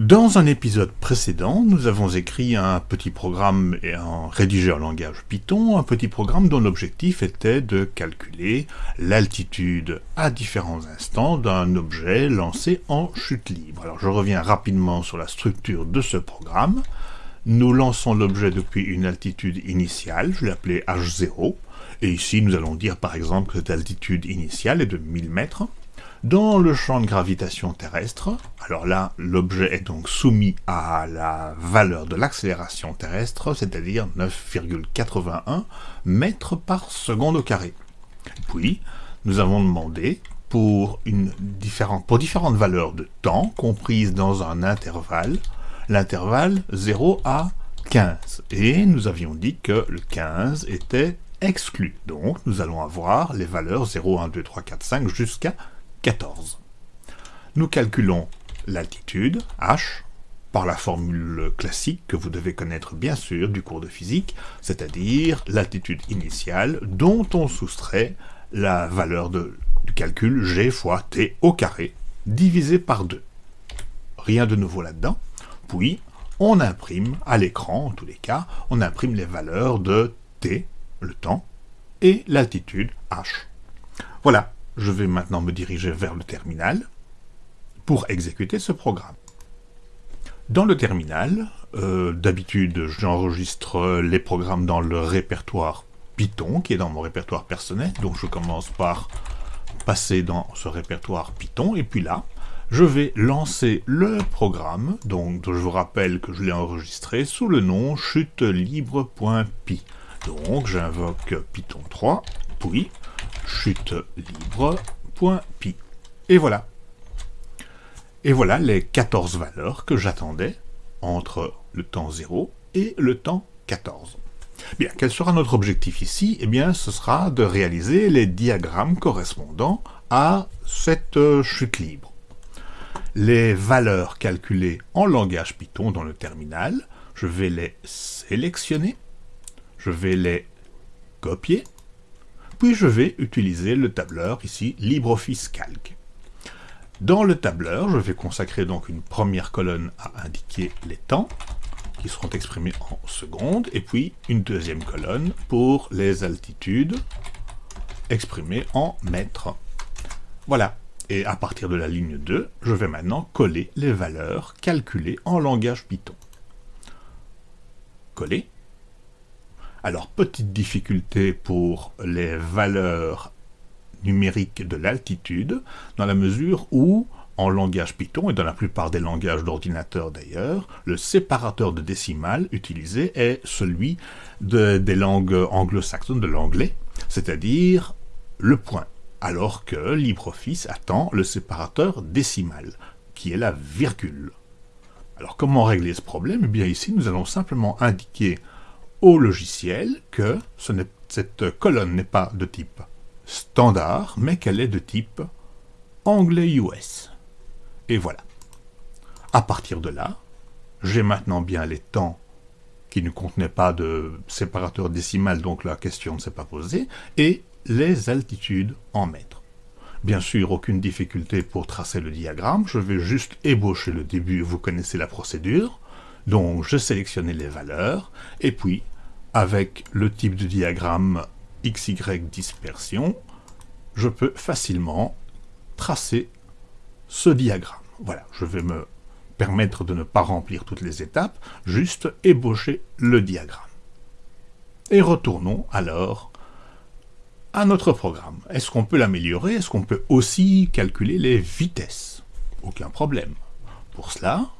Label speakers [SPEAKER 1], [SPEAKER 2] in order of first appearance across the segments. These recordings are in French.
[SPEAKER 1] Dans un épisode précédent, nous avons écrit un petit programme et un rédigé en langage Python, un petit programme dont l'objectif était de calculer l'altitude à différents instants d'un objet lancé en chute libre. Alors je reviens rapidement sur la structure de ce programme. Nous lançons l'objet depuis une altitude initiale, je l'ai appelé H0, et ici nous allons dire par exemple que cette altitude initiale est de 1000 mètres. Dans le champ de gravitation terrestre, alors là, l'objet est donc soumis à la valeur de l'accélération terrestre, c'est-à-dire 9,81 mètres par seconde au carré. Puis, nous avons demandé pour, différentes valeurs de temps comprises dans un intervalle, l'intervalle 0 à 15. Et nous avions dit que le 15 était exclu. Donc, nous allons avoir les valeurs 0, 1, 2, 3, 4, 5 jusqu'à 14. Nous calculons l'altitude, h, par la formule classique que vous devez connaître bien sûr du cours de physique, c'est-à-dire l'altitude initiale dont on soustrait la valeur de, du calcul g fois t au carré, divisé par 2. Rien de nouveau là-dedans. Puis, on imprime à l'écran, en tous les cas, on imprime les valeurs de t, le temps, et l'altitude h. Voilà, je vais maintenant me diriger vers le terminal pour exécuter ce programme. Dans le terminal, euh, d'habitude j'enregistre les programmes dans le répertoire Python, qui est dans mon répertoire personnel, donc je commence par passer dans ce répertoire Python, et puis là, je vais lancer le programme, donc je vous rappelle que je l'ai enregistré sous le nom chutelibre.py. Donc j'invoque Python 3, puis chute libre.py. Et voilà. Et voilà les 14 valeurs que j'attendais entre le temps 0 et le temps 14. Bien, quel sera notre objectif ici? Eh bien, ce sera de réaliser les diagrammes correspondant à cette euh, chute libre. Les valeurs calculées en langage Python dans le terminal, je vais les sélectionner, je vais les copier, puis je vais utiliser le tableur ici LibreOffice Calc. Dans le tableur, je vais consacrer donc une première colonne à indiquer les temps, qui seront exprimés en secondes, et puis une deuxième colonne pour les altitudes, exprimées en mètres. Voilà, et à partir de la ligne 2, je vais maintenant coller les valeurs calculées en langage Python. Coller. Alors, petite difficulté pour les valeurs numériques de l'altitude, dans la mesure où, en langage Python, et dans la plupart des langages d'ordinateur d'ailleurs, le séparateur de décimales utilisé est celui des langues anglo-saxonnes, de l'anglais, c'est-à-dire le point, alors que LibreOffice attend le séparateur décimal, qui est la virgule. Alors comment régler ce problème? Eh bien ici, nous allons simplement indiquer au logiciel que cette colonne n'est pas de type standard, mais qu'elle est de type anglais US. Et voilà. À partir de là, j'ai maintenant bien les temps qui ne contenaient pas de séparateur décimal, donc la question ne s'est pas posée, et les altitudes en mètres. Bien sûr, aucune difficulté pour tracer le diagramme, je vais juste ébaucher le début, vous connaissez la procédure. Donc je sélectionnais les valeurs, et puis avec le type de diagramme XY dispersion, je peux facilement tracer ce diagramme. Voilà, je vais me permettre de ne pas remplir toutes les étapes, juste ébaucher le diagramme. Et retournons alors à notre programme. Est-ce qu'on peut l'améliorer? Est-ce qu'on peut aussi calculer les vitesses? Aucun problème. Pour cela,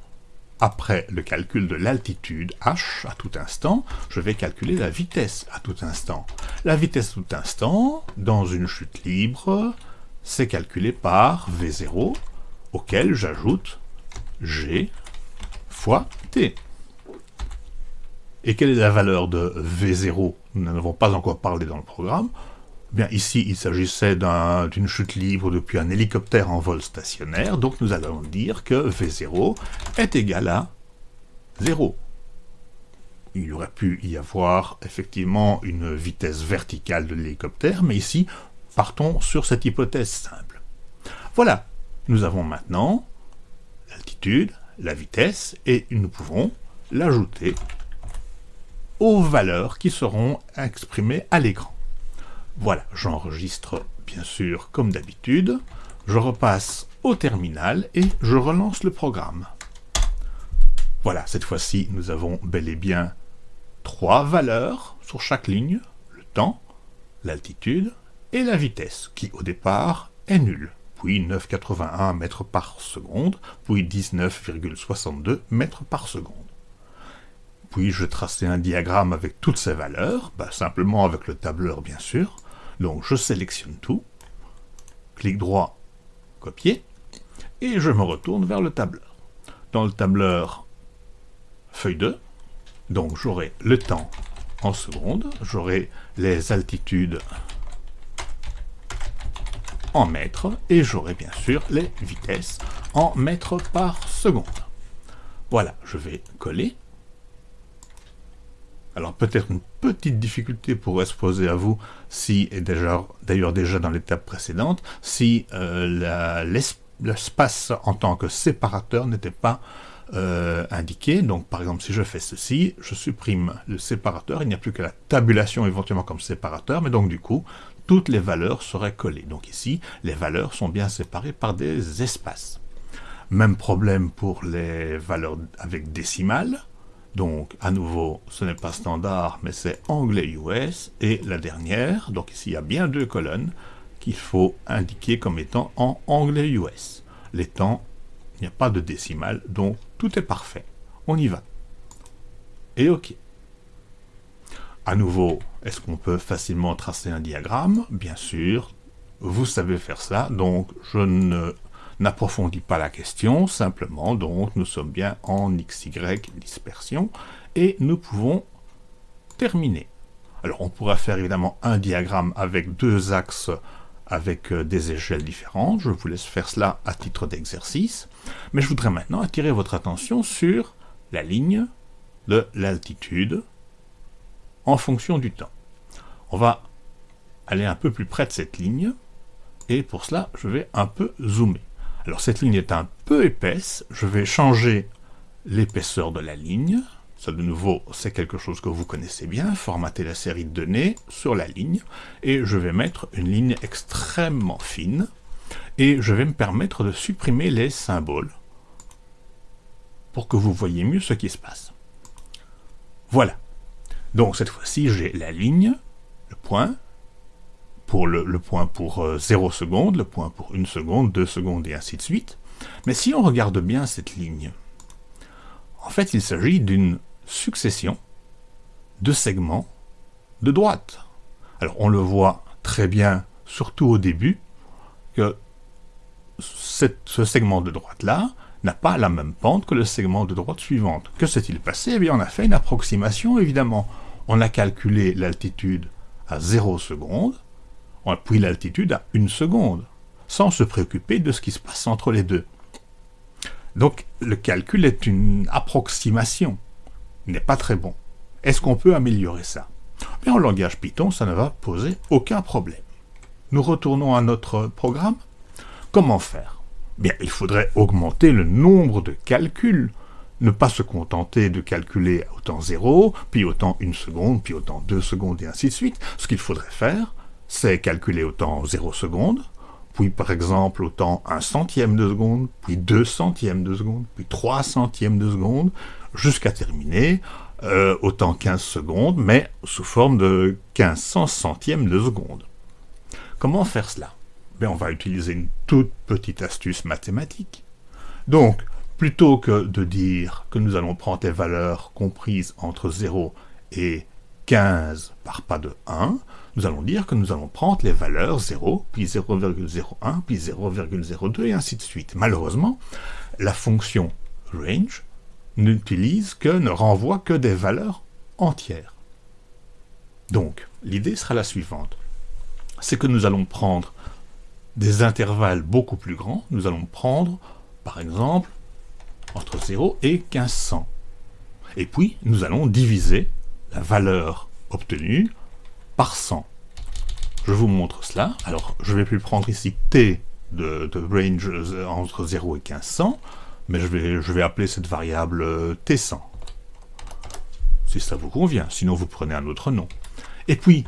[SPEAKER 1] après le calcul de l'altitude h à tout instant, je vais calculer la vitesse à tout instant. La vitesse à tout instant, dans une chute libre, c'est calculé par v0, auquel j'ajoute g fois t. Et quelle est la valeur de v0 Nous n'en avons pas encore parlé dans le programme. Bien, ici, il s'agissait d'une chute libre depuis un hélicoptère en vol stationnaire, donc nous allons dire que V0 est égal à 0. Il aurait pu y avoir effectivement une vitesse verticale de l'hélicoptère, mais ici, partons sur cette hypothèse simple. Voilà, nous avons maintenant l'altitude, la vitesse, et nous pouvons l'ajouter aux valeurs qui seront exprimées à l'écran. Voilà, j'enregistre bien sûr comme d'habitude, je repasse au terminal et je relance le programme. Voilà, cette fois-ci, nous avons bel et bien trois valeurs sur chaque ligne, le temps, l'altitude et la vitesse, qui au départ est nulle, puis 9,81 mètres par seconde, puis 19,62 mètres par seconde. Puis je tracer un diagramme avec toutes ces valeurs, bah, simplement avec le tableur bien sûr, donc je sélectionne tout, clic droit, copier, et je me retourne vers le tableur. Dans le tableur, feuille 2, donc j'aurai le temps en secondes, j'aurai les altitudes en mètres, et j'aurai bien sûr les vitesses en mètres par seconde. Voilà, je vais coller. Alors peut-être une petite difficulté pourrait se poser à vous, si, et d'ailleurs déjà dans l'étape précédente, si euh, l'espace en tant que séparateur n'était pas euh, indiqué. Donc par exemple si je fais ceci, je supprime le séparateur, il n'y a plus que la tabulation éventuellement comme séparateur, mais donc du coup toutes les valeurs seraient collées. Donc ici, les valeurs sont bien séparées par des espaces. Même problème pour les valeurs avec décimales. Donc, à nouveau, ce n'est pas standard, mais c'est anglais US. Et la dernière, donc ici, il y a bien deux colonnes qu'il faut indiquer comme étant en anglais US. Les temps, il n'y a pas de décimale, donc tout est parfait. On y va. Et OK. À nouveau, est-ce qu'on peut facilement tracer un diagramme? Bien sûr, vous savez faire ça, donc je ne n'approfondit pas la question, simplement, donc, nous sommes bien en XY dispersion, et nous pouvons terminer. Alors, on pourra faire évidemment un diagramme avec deux axes avec euh, des échelles différentes. Je vous laisse faire cela à titre d'exercice. Mais je voudrais maintenant attirer votre attention sur la ligne de l'altitude en fonction du temps. On va aller un peu plus près de cette ligne, et pour cela, je vais un peu zoomer. Alors cette ligne est un peu épaisse, je vais changer l'épaisseur de la ligne. Ça de nouveau, c'est quelque chose que vous connaissez bien, formater la série de données sur la ligne, et je vais mettre une ligne extrêmement fine, et je vais me permettre de supprimer les symboles, pour que vous voyez mieux ce qui se passe. Voilà. Donc cette fois-ci, j'ai la ligne, le point, pour le, point pour 0 euh, secondes, le point pour 1 seconde, 2 secondes et ainsi de suite. Mais si on regarde bien cette ligne, en fait il s'agit d'une succession de segments de droite. Alors on le voit très bien, surtout au début, que ce segment de droite-là n'a pas la même pente que le segment de droite suivante. Que s'est-il passé? Eh bien on a fait une approximation évidemment. On a calculé l'altitude à 0 secondes, on puis l'altitude à une seconde, sans se préoccuper de ce qui se passe entre les deux. Donc le calcul est une approximation, n'est pas très bon. Est-ce qu'on peut améliorer ça? Mais en langage Python, ça ne va poser aucun problème. Nous retournons à notre programme. Comment faire? Bien, il faudrait augmenter le nombre de calculs, ne pas se contenter de calculer autant 0, puis autant une seconde, puis autant 2 secondes, et ainsi de suite. Ce qu'il faudrait faire, c'est calculer au temps 0 seconde, puis par exemple au temps 1 centième de seconde, puis 2 centièmes de seconde, puis 3 centièmes de seconde, jusqu'à terminer euh, au temps 15 secondes, mais sous forme de 1500 centièmes de seconde. Comment faire cela? Ben, On va utiliser une toute petite astuce mathématique. Donc, plutôt que de dire que nous allons prendre des valeurs comprises entre 0 et 15 par pas de 1, nous allons dire que nous allons prendre les valeurs 0, puis 0,01, puis 0,02, et ainsi de suite. Malheureusement, la fonction range n'utilise que, ne renvoie que des valeurs entières. Donc, l'idée sera la suivante. C'est que nous allons prendre des intervalles beaucoup plus grands. Nous allons prendre, par exemple, entre 0 et 1500. Et puis, nous allons diviser la valeur obtenue par 100. Je vous montre cela. Alors, je vais plus prendre ici t de, range entre 0 et 1500. mais je vais, je vais appeler cette variable euh, T100. Si ça vous convient, sinon vous prenez un autre nom. Et puis,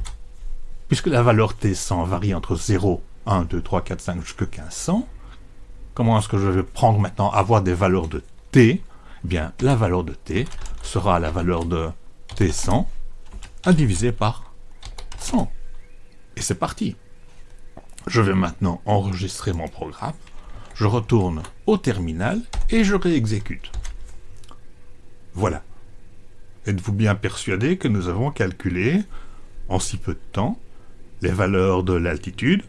[SPEAKER 1] puisque la valeur T100 varie entre 0, 1, 2, 3, 4, 5 jusqu'à 1500, comment est-ce que je vais prendre maintenant avoir des valeurs de T? Eh bien, la valeur de T sera la valeur de T100 à diviser par 100. Et c'est parti. Je vais maintenant enregistrer mon programme. Je retourne au terminal et je réexécute. Voilà. Êtes-vous bien persuadé que nous avons calculé, en si peu de temps, les valeurs de l'altitude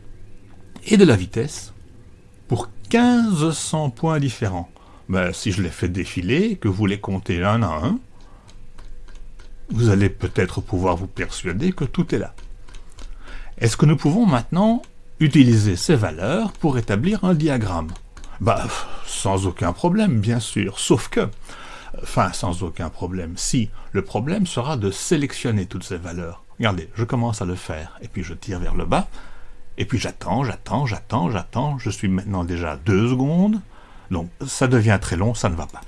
[SPEAKER 1] et de la vitesse pour 1500 points différents? Ben, Si je les fais défiler, que vous les comptez un à un, vous allez peut-être pouvoir vous persuader que tout est là. Est-ce que nous pouvons maintenant utiliser ces valeurs pour établir un diagramme? Bah, sans aucun problème, bien sûr, sauf que... Enfin, sans aucun problème. Si, le problème sera de sélectionner toutes ces valeurs. Regardez, je commence à le faire, et puis je tire vers le bas, et puis j'attends, j'attends, j'attends, j'attends, je suis maintenant déjà deux secondes, donc ça devient très long, ça ne va pas.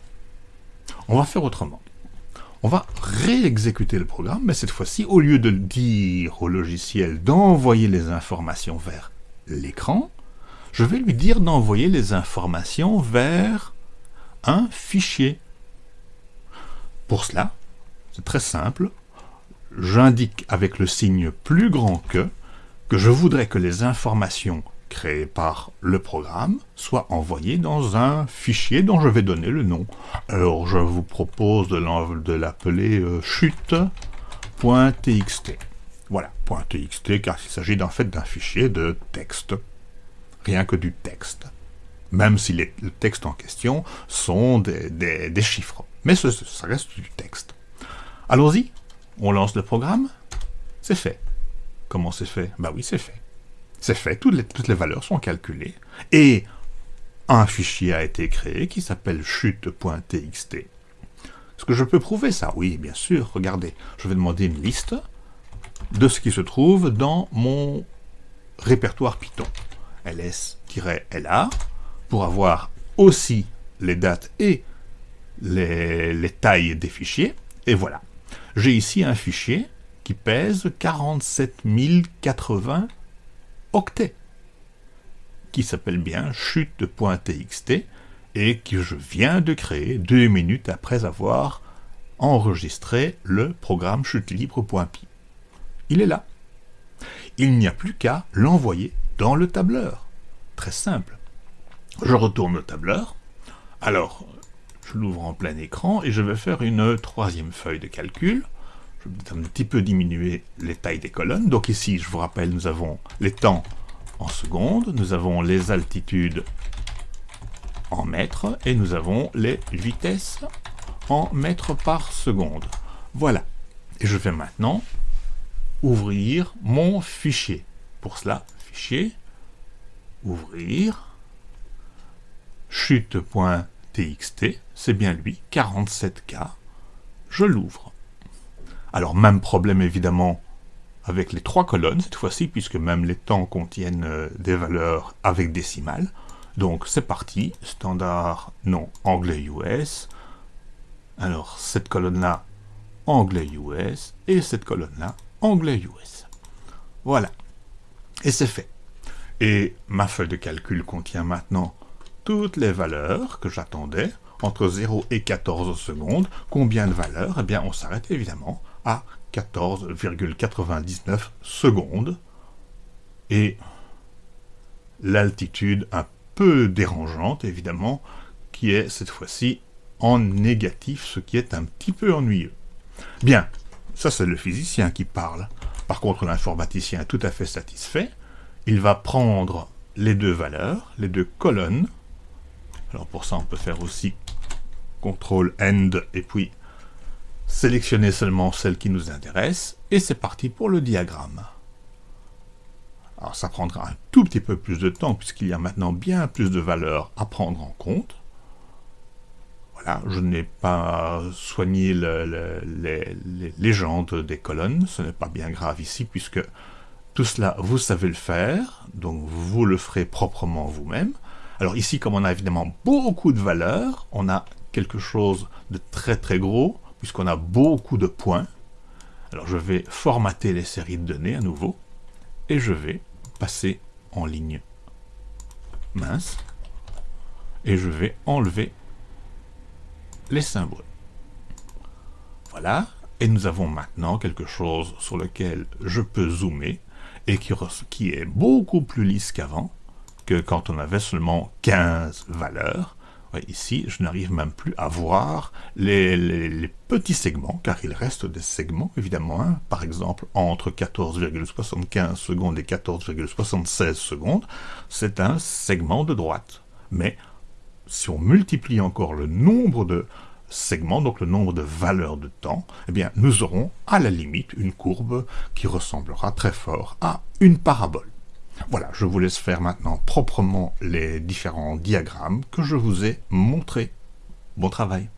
[SPEAKER 1] On va faire autrement on va réexécuter le programme, mais cette fois-ci, au lieu de dire au logiciel d'envoyer les informations vers l'écran, je vais lui dire d'envoyer les informations vers un fichier. Pour cela, c'est très simple, j'indique avec le signe plus grand que que je voudrais que les informations créé par le programme soit envoyé dans un fichier dont je vais donner le nom. Alors je vous propose de l'appeler euh, chute.txt. Voilà, .txt car il s'agit en fait d'un fichier de texte. Rien que du texte. Même si les, le texte en question sont des, chiffres. Mais ça reste du texte. Allons-y, on lance le programme. C'est fait. Comment c'est fait? Bah oui, c'est fait. C'est fait, toutes les, valeurs sont calculées, et un fichier a été créé qui s'appelle chute.txt. Est-ce que je peux prouver ça? Oui, bien sûr, regardez, je vais demander une liste de ce qui se trouve dans mon répertoire Python. ls-la, pour avoir aussi les dates et les, les tailles des fichiers, et voilà. J'ai ici un fichier qui pèse 47 080 qui s'appelle bien chute.txt et que je viens de créer deux minutes après avoir enregistré le programme chutelibre.py. Il est là. Il n'y a plus qu'à l'envoyer dans le tableur. Très simple. Je retourne au tableur. Alors, je l'ouvre en plein écran et je vais faire une troisième feuille de calcul un petit peu diminuer les tailles des colonnes. Donc ici, je vous rappelle, nous avons les temps en secondes, nous avons les altitudes en mètres, et nous avons les vitesses en mètres par seconde. Voilà. Et je vais maintenant ouvrir mon fichier. Pour cela, fichier, ouvrir, chute.txt, c'est bien lui, 47K, je l'ouvre. Alors, même problème évidemment avec les trois colonnes cette fois-ci, puisque même les temps contiennent euh, des valeurs avec décimales. Donc c'est parti, standard non anglais US. Alors cette colonne-là, anglais US, et cette colonne-là, anglais US. Voilà. Et c'est fait. Et ma feuille de calcul contient maintenant toutes les valeurs que j'attendais, entre 0 et 14 secondes. Combien de valeurs? Eh bien, on s'arrête évidemment à 14,99 secondes. Et l'altitude un peu dérangeante, évidemment, qui est cette fois-ci en négatif, ce qui est un petit peu ennuyeux. Bien, ça c'est le physicien qui parle. Par contre, l'informaticien est tout à fait satisfait. Il va prendre les deux valeurs, les deux colonnes. Alors pour ça, on peut faire aussi CTRL END et puis sélectionner seulement celle qui nous intéresse, et c'est parti pour le diagramme. Alors ça prendra un tout petit peu plus de temps, puisqu'il y a maintenant bien plus de valeurs à prendre en compte. Voilà, je n'ai pas soigné les, légendes des colonnes, ce n'est pas bien grave ici, puisque tout cela, vous savez le faire, donc vous le ferez proprement vous-même. Alors ici, comme on a évidemment beaucoup de valeurs, on a quelque chose de très très gros, puisqu'on a beaucoup de points. Alors je vais formater les séries de données à nouveau, et je vais passer en ligne mince, et je vais enlever les symboles. Voilà, et nous avons maintenant quelque chose sur lequel je peux zoomer, et qui, est beaucoup plus lisse qu'avant, que quand on avait seulement 15 valeurs. Ici, je n'arrive même plus à voir les, petits segments, car il reste des segments, évidemment. Hein. Par exemple, entre 14,75 secondes et 14,76 secondes, c'est un segment de droite. Mais si on multiplie encore le nombre de segments, donc le nombre de valeurs de temps, eh bien, nous aurons à la limite une courbe qui ressemblera très fort à une parabole. Voilà, je vous laisse faire maintenant proprement les différents diagrammes que je vous ai montrés. Bon travail